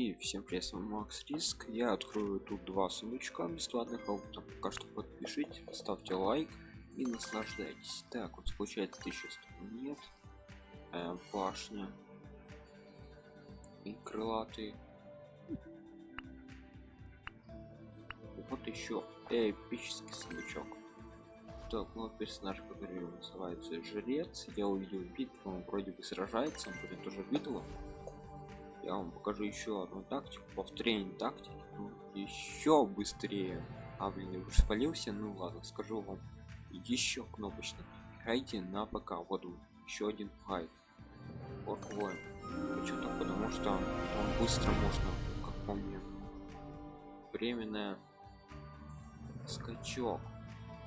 И всем привет, с вами Макс Риск. Я открою тут два сундучка бесплатных, а вот пока что подпишитесь, поставьте лайк и наслаждайтесь. Так, вот получается 1100 нет, э, башня и крылатый. Вот еще эпический сундучок. Так, ну персонаж, который называется жрец. Я увидел битву, он вроде бы сражается, он будет тоже битву я вам покажу еще одну тактику повторение тактики. Ну, еще быстрее. А блин я уже спалился. Ну ладно скажу вам еще кнопочно. Играйте на ПК. Вот еще один гайд Орквой. почему-то потому что он быстро можно как помню временная скачок.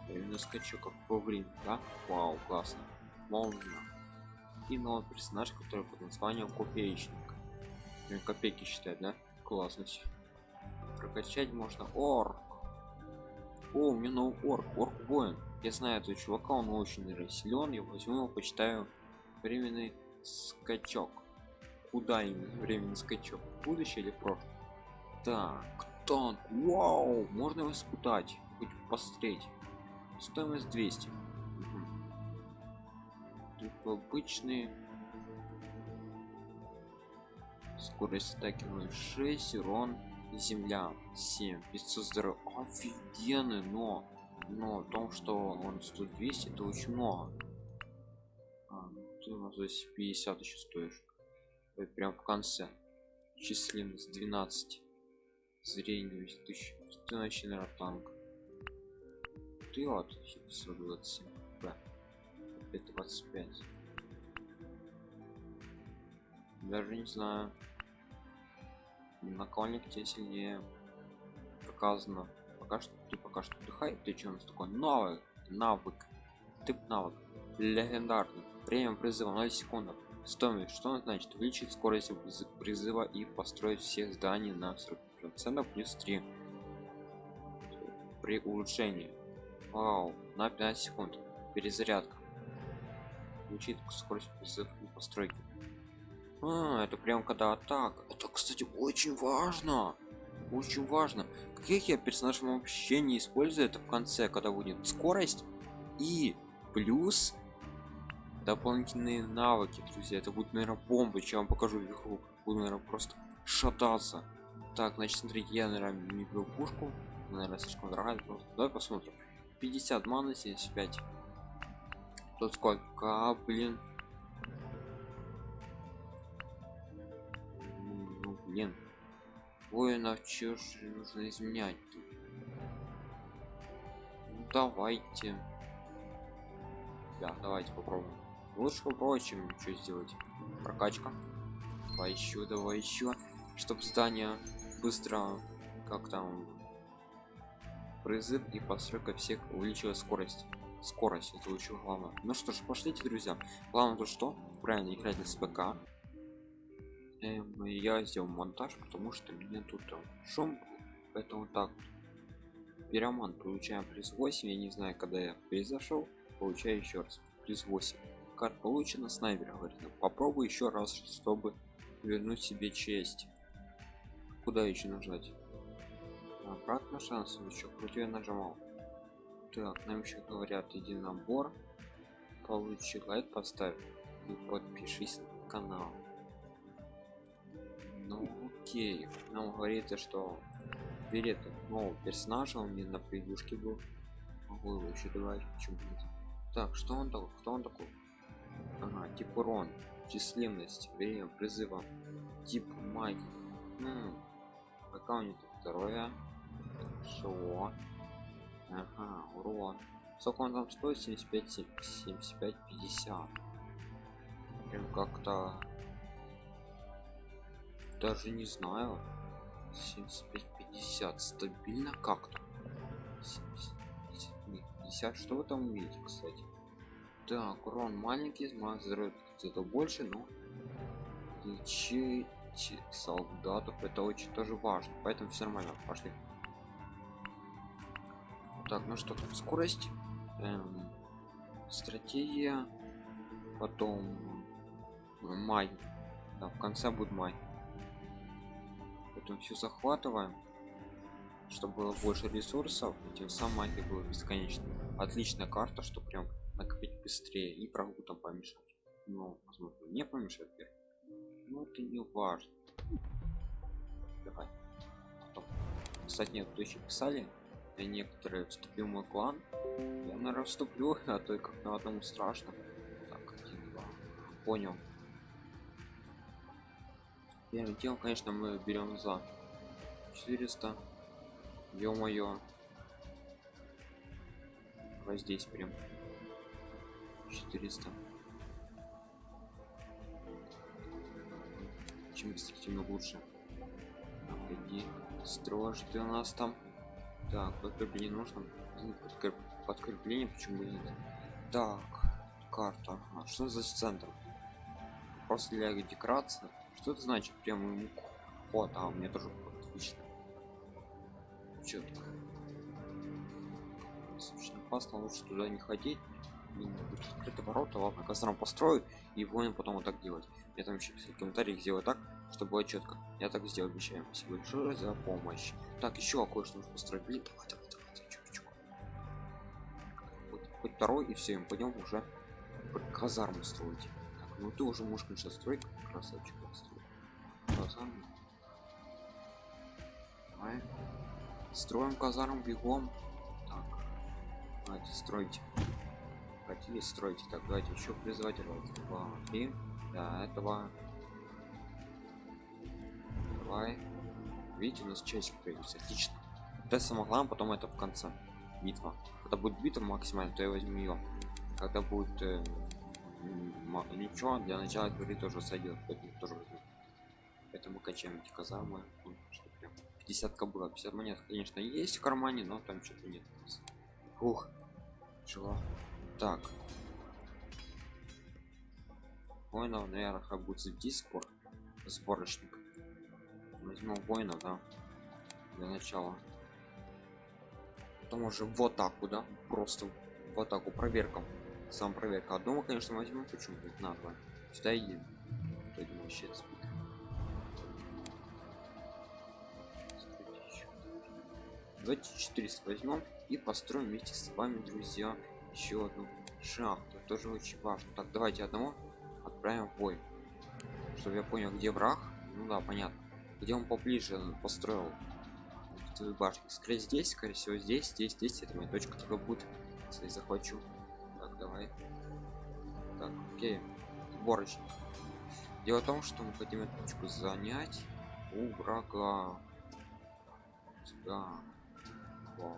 Временный скачок как во время да? Вау классно. Молния и новый персонаж который под названием копеечник копейки считать да? Классность. Прокачать можно орк. О у меня новый орк орк воин. Я знаю этого чувака он очень силен. Я возьму его почитаю временный скачок. Куда именно? Временный скачок. Будущее или прошлое? Так танк вау! Можно его испытать хоть посмотреть. Стоимость 200 угу. тут обычный скорость атаки 0,6 урон земля 7 500 здоровья. Офигенный но но в том что он стоит 200 это очень много. А, ты у нас здесь 50 еще стоишь. Ой, прям в конце. Численность 12 зрение 1000 ты наверное танк. Ты вот 127 да. 25 даже не знаю накольник тебе сильнее показано. Пока что ты пока что отдыхай ты что у нас такой новый навык тип навык легендарный. Время призыва 0 секунд стоимость что значит? Увеличить скорость призыва и построить все здания на 40 процентов плюс 3 при улучшении. Вау на 15 секунд. Перезарядка. Учит скорость призыва и постройки. А, это прям когда атак это кстати очень важно очень важно каких я персонажей вообще не использую это в конце когда будет скорость и плюс дополнительные навыки друзья. Это будет наверное бомбы чем вам покажу игру буду наверное просто шататься. Так значит смотрите я наверное не беру пушку. Наверное слишком дорогая просто. Давай посмотрим. 50 маны 75 тут сколько блин блин. Воинов чё же нужно изменять тут? Ну, давайте. Да давайте попробуем. Лучше попробовать чем ничего сделать. Прокачка. Давай еще давай еще чтобы здание быстро как там призыв и постройка всех увеличила скорость. Скорость это очень главное. Ну что ж пошлите друзья. Главное то что правильно играть на СПК я сделал монтаж потому что меня тут шум поэтому так пироман получаем плюс 8 я не знаю когда я произошел. Получаю еще раз плюс 8 карт получена снайпер говорит ну, попробуй еще раз чтобы вернуть себе честь куда еще нажать? Обратно шанс еще. Вроде я нажимал. Так нам еще говорят иди набор получи лайк поставь. И подпишись на канал ну окей. Нам говорится что билет нового персонажа он мне на превьюшке был. Могу его еще добавить почему нет так что он такой кто он такой? Ага тип урон численность время призыва. Тип магии. Хм. пока у него второе. Хорошо ага урон сколько он там стоит? 75 75 50 прям как-то даже не знаю. 75 50 стабильно как-то. 50 что вы там увидите кстати? Так урон маленький здоровье где-то больше но лечить солдатов это очень тоже важно. Поэтому все нормально пошли. Так ну что там скорость? Эм, стратегия потом май. Да, в конце будет май потом все захватываем чтобы было больше ресурсов и тем самым магия была бесконечной отличная карта что прям накопить быстрее и врагу там помешать. Ну возможно не помешать вверх но это не важно. Давай. Потом. кстати нет еще писали я некоторые вступил в мой клан. Я наверное вступлю а то как на одному страшно. Так один два. Понял первым делом конечно мы берем за 400 ё-моё. Вот здесь прям 400 чем быстрее тем лучше. Иди строишь ты у нас там. Так подкрепление нужно? Подкреп... подкрепление почему нет? Так карта. А что за центр? Просто для декорации что это значит? Прямо вот а у меня тоже отлично. Четко очень опасно лучше туда не ходить. Открыты ворота ладно костром построю и воин потом вот так делать. Я там еще в комментариях сделаю так чтобы было четко я так сделаю обещаю. Спасибо большое за помощь. Так еще кое-что нужно построить. Блин давай давай давай чук, чук. Вот, хоть второй и все мы пойдем уже казарму строить. Так, ну ты уже можешь конечно строить красавчик казарму давай. Строим казарм бегом. Так. Давайте стройте. Хотели строить так давайте еще призвать раз два три до этого давай. Видите у нас часть появится. Отлично. Это самое главное потом это в конце. Битва. Когда будет битва максимально то я возьму ее когда будет э, ничего для начала говорит тоже сойдет тоже возьму поэтому качаем эти казармы 50 было 50 монет конечно есть в кармане но там что-то нет. Ух чего так. Воинов наверное будет здесь скоро сборочник. Возьмем воинов да для начала. Потом уже в атаку да просто в атаку проверка. Сам проверка. Одного конечно возьмем почему на два сюда едем. Вообще давайте 400 возьмем и построим вместе с вами друзья еще одну шахту. Тоже очень важно. Так давайте одного отправим в бой. Чтобы я понял где враг. Ну да понятно. Где он поближе построил твою башню скорее здесь скорее всего здесь здесь здесь. Это моя точка только будет если захвачу. Так давай. Так окей. Сборочник. Дело в том что мы хотим эту точку занять у врага. Да Вау.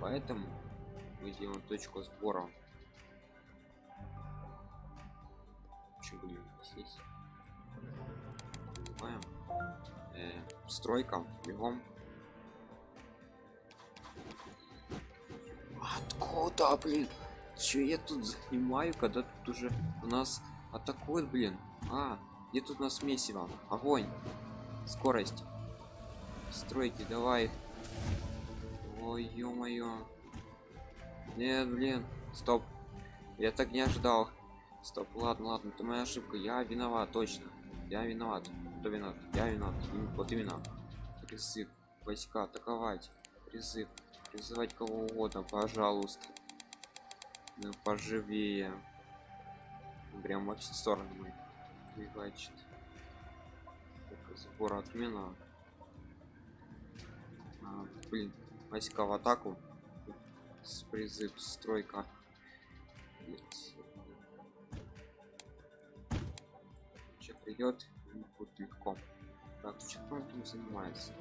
Поэтому мы делаем точку сбора. Почему здесь? Называем. Э, стройка. Бегом. Откуда, блин? Че я тут занимаю, когда тут уже у нас атакует, блин? А, где тут у нас месиво? Огонь. Скорость стройки давай. Ой ё-моё. Нет блин стоп. Я так не ожидал. Стоп ладно ладно это моя ошибка. Я виноват точно. Я виноват. Кто виноват? Я виноват. Вот именно. Призыв войска атаковать. Призыв призывать кого угодно пожалуйста. Ну поживее. Прям во все стороны значит сбор отмена блин войска в атаку с призыв стройка Че придет будет легко. Так что он там занимается.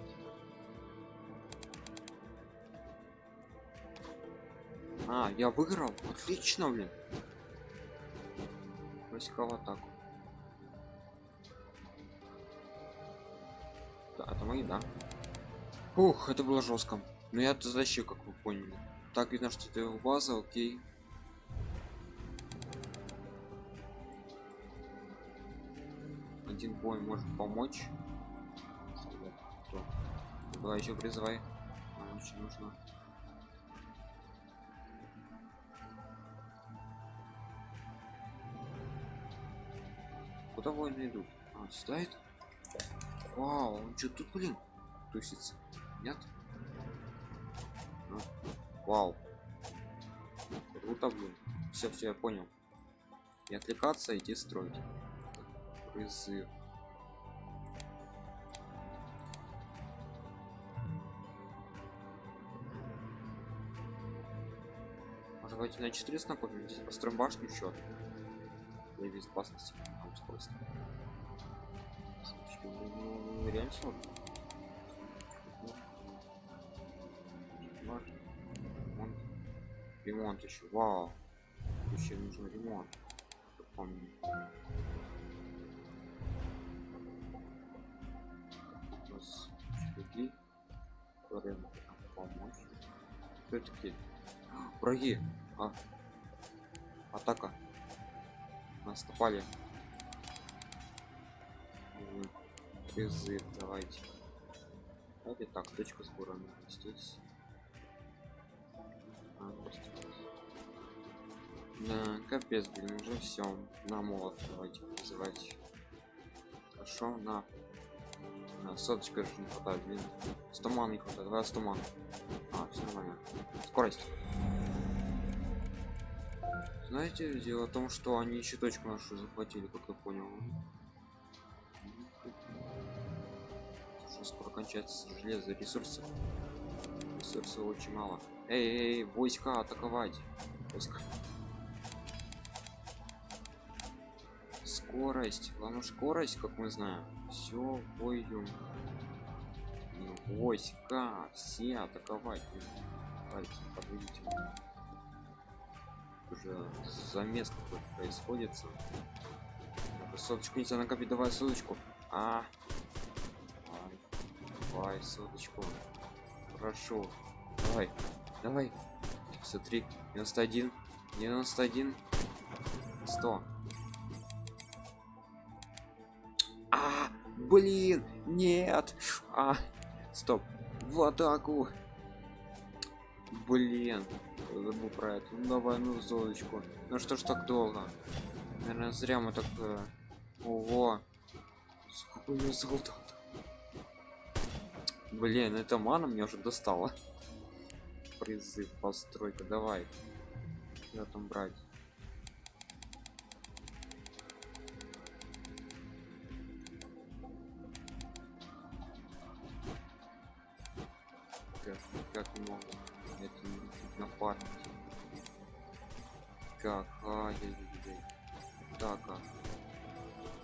А я выиграл? Отлично блин. Войска в атаку. Да это мои да Ух, это было жестко. Но я защищу, как вы поняли. Так видно, что это база, окей. Один бой может помочь. Давай еще призывай. Нам очень нужно. Куда воины идут? А, это? Вау, он что тут, блин, тусится? Нет? А, Вау. Круто, блин. Все, все, я понял. Не отвлекаться, идти строить. Призыв. Быть на 400 накопим? Здесь построим башню еще. Для безопасности. Там скорость. Ну, реально сложно. Ремонт еще. Вау. Еще нужен ремонт. Помню. Шаги. которые помочь. Кто такие? А, Враги. А. Атака. Нас напали. Призыв, давайте. Давайте так, точка сбора здесь. А. Да, капец, блин, уже все. На молот давайте призывать. Хорошо, на. на соточка же не хватает, блин. 100 ман не хватает, давай 100 ман. А, все нормально. Скорость. Знаете, дело в том, что они еще точку нашу захватили, как я понял. Уже скоро кончается железо, ресурсы. Ресурсов очень мало. Эй, эй, эй, войска атаковать. Войска. Скорость. Главное скорость, как мы знаем. Все. Ну, Войска, все атаковать. Давайте, подведите. Уже замес какой-то происходит. Соточку нельзя накопить, давай соточку. А, давай, соточку. Хорошо, давай, давай. Смотри, 91, 91, 100. Блин, нет. А, стоп. В атаку. Блин, забыл про это. Ну давай, ну золочку. Ну что ж так долго? Наверное, зря мы так. э, Ого. Сколько у меня золота? Блин, эта мана мне уже достала. Призыв, постройка, давай. Я там брать. Как, как могу это не напарнить. Как, ай яй яй Так, а.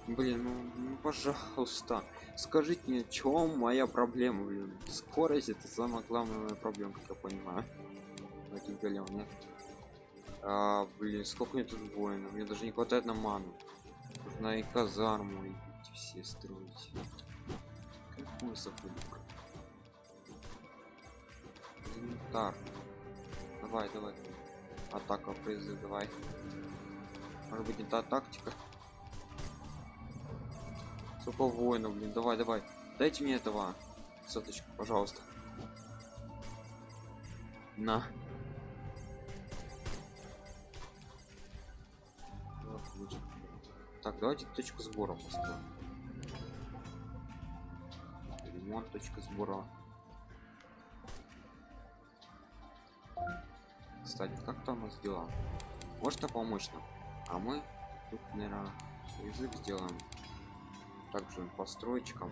Блин, ну, ну, пожалуйста. Скажите мне, чем моя проблема, блин? Скорость это самая главная моя проблема, как я понимаю. Этих голем, нет? А, блин, сколько мне тут воинов? Мне даже не хватает на ману. Нужно и казарму, и все строить. Какой сахарик? Инвентарь. Давай, давай. Атака призыв, давай. Может быть не та тактика? Сколько воинов, блин, давай, давай. Дайте мне этого. Соточку, пожалуйста. На. Так, давайте точку сбора построим. Ремонт точка сбора. Кстати, как там у нас дела? Можно помочь нам? А мы тут, наверное, язык сделаем. Также по стройчикам.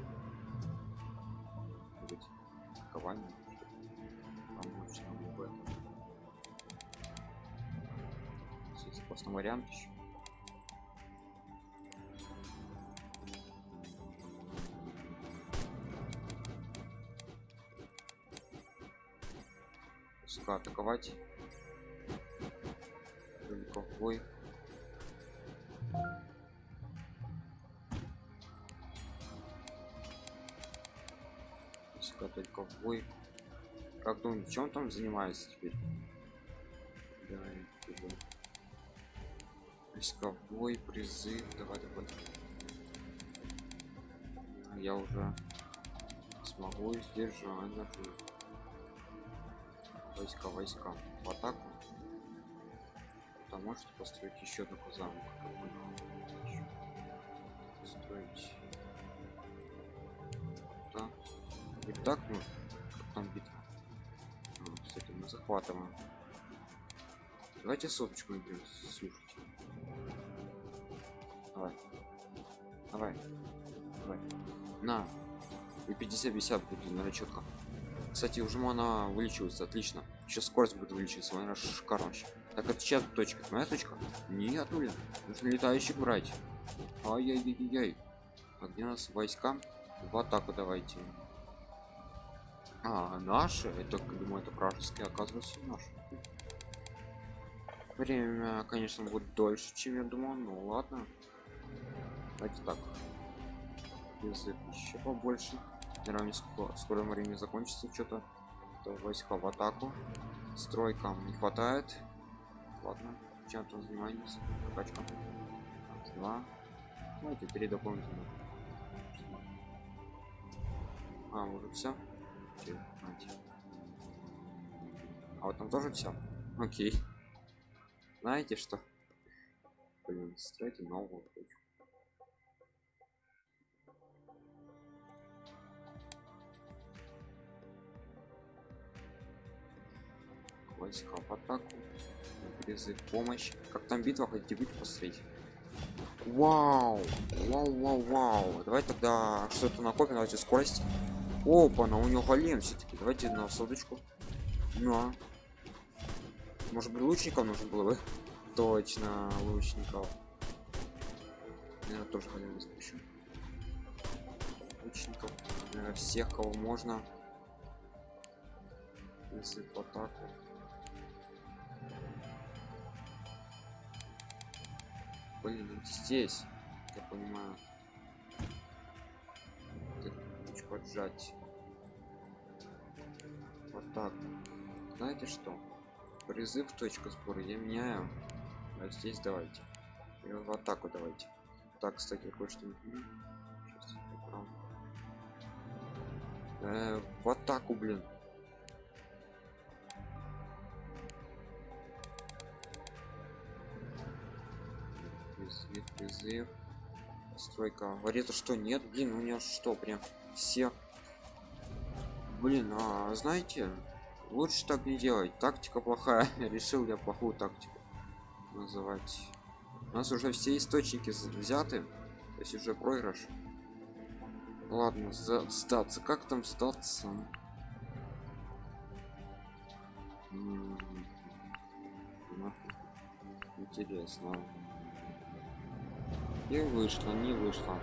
Быть кование. Помочь нам в этом. Здесь просто вариант еще. Атаковать. Бой. Сука, только в бой. Как думаете, чем там занимается теперь? Давай, туда. Войсковой призыв. Давай, давай. А Я уже смогу сдержать. Войска, войска. В атаку. Там можете построить еще одну понял. Строить. И так нужно. Там битва? Ну, кстати, мы захватываем. Давайте соточку наберем, слушайте. Давай. Давай. Давай. На. И 50-50 будет, наверное, четко. Кстати, уже она вылечивается, отлично. Сейчас скорость будет увеличиваться, она шикарно вообще. Так, это чья точка? Моя точка? Нет, блин. Нужно летающих брать. Ай-яй-яй-яй. А где у нас войска? В атаку давайте. А, наши? Это, думаю, это вражеские, оказывается, наши. Время, конечно, будет дольше, чем я думал, ну ладно. Давайте так. Язык еще побольше. Наверное, скоро, скоро время закончится что-то. То войска в атаку. Стройкам не хватает. Ладно, чем там занимаетесь? Прокачка. Раз, два. Давайте три дополнительно. А, уже все. А вот там тоже все. Окей. Знаете что? Блин, стройте новую точку. Войска в атаку. Призыв помощь. Как там битва, хотите битву посмотреть? Вау! Вау, вау, вау. Давай тогда что-то накопим, давайте скорость. Опа, на у него голем все-таки. Давайте на соточку. На. Может быть лучников нужно было бы? Точно, лучников. Наверное, тоже голем спущу. Лучников. Наверное, всех, кого можно. Если в атаку. Блин, здесь, я понимаю. Чуть поджать. Вот так. Знаете что? Призыв точка спора я меняю. А здесь давайте. И в атаку давайте. Так, кстати, кое-что э, в атаку, блин. Призыв, призыв. Стройка. Говорит, что нет, блин, у меня что, прям все. Блин, а знаете, лучше так не делать. Тактика плохая. Решил я плохую тактику называть. У нас уже все источники взяты. То есть уже проигрыш. Ладно, за сдаться. Как там сдаться? Интересно. И вышло, не вышло.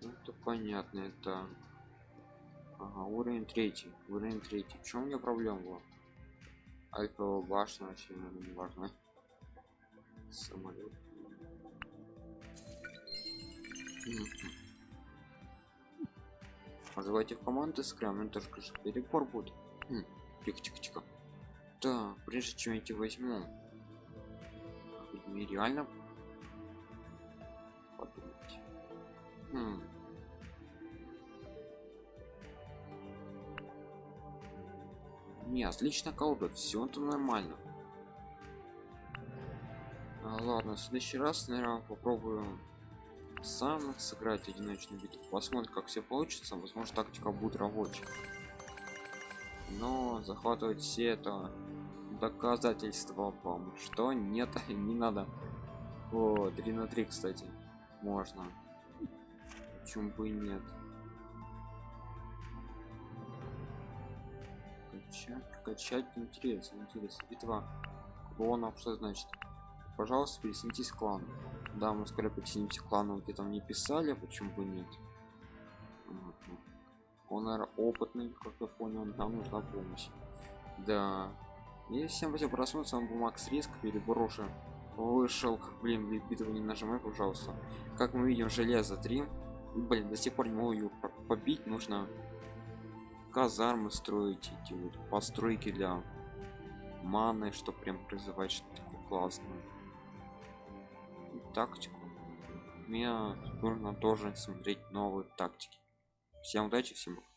Ну, это понятно, это... Ага, уровень третий, уровень третий. В чем у меня проблема была? Альфа башня вообще, наверное, не важно. Самолет. Называйте в команды с крем, это же перебор будет. Тихо-тихо-тихо. Да, прежде чем эти возьму, нереально подумать. Хм. Не, отлично колдот, все это нормально. А, ладно, в следующий раз, наверное, попробую сам сыграть одиночную битву. Посмотрим, как все получится. Возможно, тактика будет рабочей. Но захватывать все это доказательства вам что нет не надо. О 3 на 3 кстати можно. Почему бы и нет? Качать качать интересно интересно. Битва клонов что значит? Пожалуйста присоединитесь к клану да мы скоро присоединимся к клану где там не писали почему бы нет. Он наверное, опытный как я понял нам нужна помощь. Да и всем просмотр, с вами был Макс Риск, переброшу. Вышел, блин, битву не нажимай, пожалуйста. Как мы видим, железо 3. Блин, до сих пор не могу ее побить, нужно казармы строить, эти вот постройки для маны, чтобы прям призывать что-то классное. Тактику. Мне нужно тоже смотреть новые тактики. Всем удачи, всем пока.